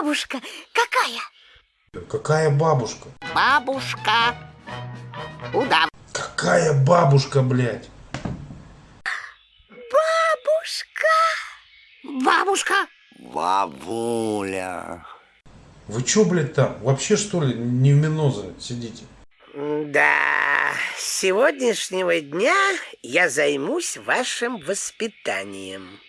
бабушка какая? Какая бабушка? Бабушка. Удав. Какая бабушка, блядь? Бабушка. Бабушка. Бабуля. Вы чё, блядь, там? Вообще, что ли, не в Миноза сидите? Да, с сегодняшнего дня я займусь вашим воспитанием.